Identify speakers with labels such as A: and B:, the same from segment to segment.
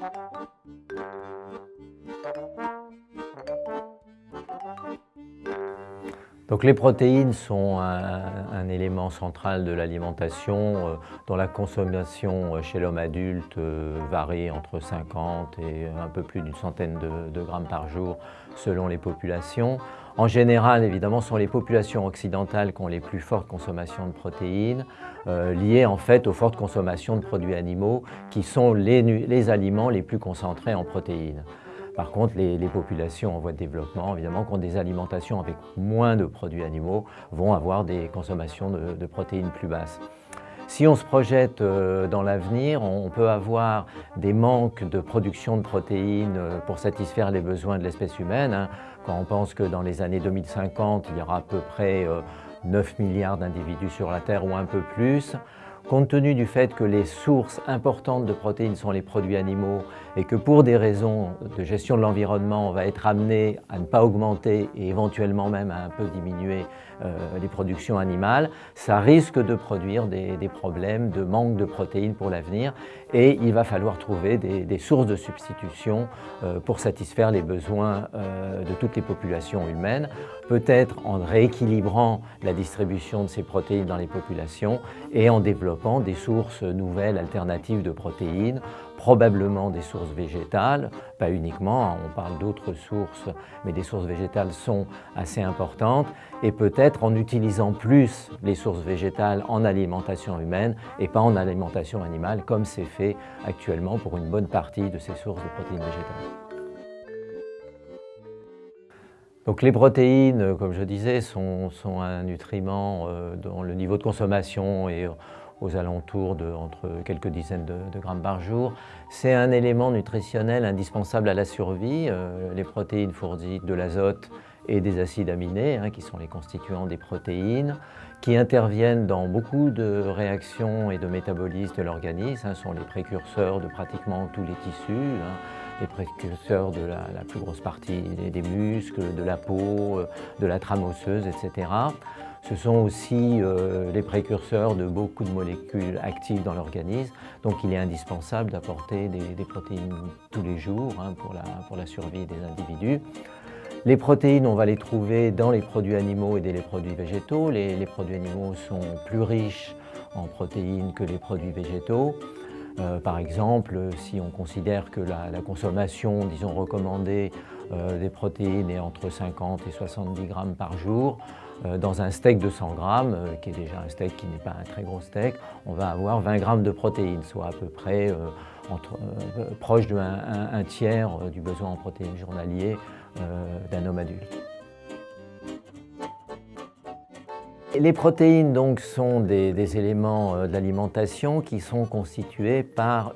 A: Thank you. Donc les protéines sont un, élément central de l'alimentation euh, dont la consommation euh, chez l'homme adulte euh, varie entre 50 et un peu plus d'une centaine de, grammes par jour selon les populations. En général, évidemment, ce sont les populations occidentales qui ont les plus fortes consommations de protéines, liées en fait aux fortes consommations de produits animaux qui sont les aliments les plus concentrés en protéines. Par contre, les, populations en voie de développement, évidemment, qui ont des alimentations avec moins de produits animaux, vont avoir des consommations de, protéines plus basses. Si on se projette euh, dans l'avenir, on peut avoir des manques de production de protéines euh, pour satisfaire les besoins de l'espèce humaine. Hein. Quand on pense que dans les années 2050, il y aura à peu près 9 euh, milliards d'individus sur la Terre ou un peu plus, Compte tenu du fait que les sources importantes de protéines sont les produits animaux et que pour des raisons de gestion de l'environnement, on va être amené à ne pas augmenter et éventuellement même à un peu diminuer euh, les productions animales, ça risque de produire des, problèmes de manque de protéines pour l'avenir et il va falloir trouver des, sources de substitution euh, pour satisfaire les besoins euh, de toutes les populations humaines, peut-être en rééquilibrant la distribution de ces protéines dans les populations et en développant des sources nouvelles alternatives de protéines probablement des sources végétales, pas uniquement, on parle d'autres sources, mais des sources végétales sont assez importantes, et peut-être en utilisant plus les sources végétales en alimentation humaine et pas en alimentation animale, comme c'est fait actuellement pour une bonne partie de ces sources de protéines végétales. Donc les protéines, comme je disais, sont, un nutriment euh, dont le niveau de consommation est aux alentours de entre quelques dizaines de, grammes par jour. C'est un élément nutritionnel indispensable à la survie. Euh, les protéines fournissent de l'azote et des acides aminés, hein, qui sont les constituants des protéines, qui interviennent dans beaucoup de réactions et de métabolismes de l'organisme, hein, sont les précurseurs de pratiquement tous les tissus, hein, les précurseurs de la, plus grosse partie des muscles, de la peau, euh, de la trame osseuse, etc. Ce sont aussi euh, les précurseurs de beaucoup de molécules actives dans l'organisme. Donc il est indispensable d'apporter des, protéines tous les jours hein, pour, la, survie des individus. Les protéines, on va les trouver dans les produits animaux et dans les produits végétaux. Les, produits animaux sont plus riches en protéines que les produits végétaux. Euh, par exemple, si on considère que la, consommation, disons, recommandée euh, des protéines est entre 50 et 70 grammes par jour, euh, dans un steak de 100 grammes, qui est déjà un steak qui n'est pas un très gros steak, on va avoir 20 grammes de protéines, soit à peu près proche d'un tiers du besoin en protéines journalier d'un homme adulte. Les protéines donc, sont des, éléments de l'alimentation qui sont constitués par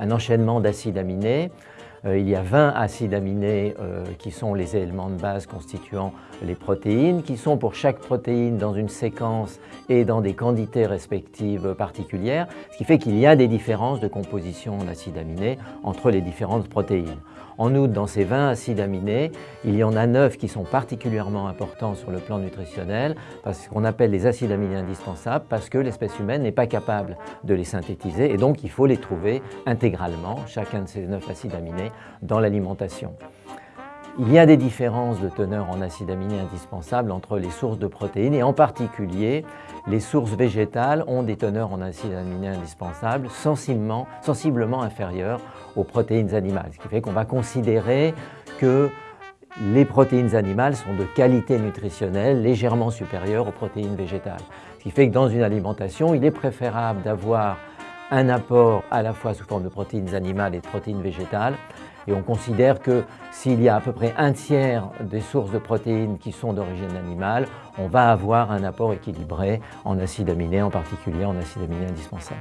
A: un enchaînement d'acides aminés. euh, il y a 20 acides aminés euh, qui sont les éléments de base constituant les protéines, qui sont pour chaque protéine dans une séquence et dans des quantités respectives particulières, ce qui fait qu'il y a des différences de composition en acides aminés entre les différentes protéines. En outre, dans ces 20 acides aminés, il y en a 9 qui sont particulièrement importants sur le plan nutritionnel, parce qu'on appelle les acides aminés indispensables, parce que l'espèce humaine n'est pas capable de les synthétiser, et donc il faut les trouver intégralement, chacun de ces 9 acides aminés, dans l'alimentation. Il y a des différences de teneur en acides aminés indispensables entre les sources de protéines et en particulier les sources végétales ont des teneurs en acides aminés indispensables sensiblement, sensiblement inférieures aux protéines animales, ce qui fait qu'on va considérer que les protéines animales sont de qualité nutritionnelle légèrement supérieure aux protéines végétales. Ce qui fait que dans une alimentation, il est préférable d'avoir un apport à la fois sous forme de protéines animales et de protéines végétales et on considère que s'il y a à peu près un tiers des sources de protéines qui sont d'origine animale, on va avoir un apport équilibré en acides aminés, en particulier en acides aminés indispensables.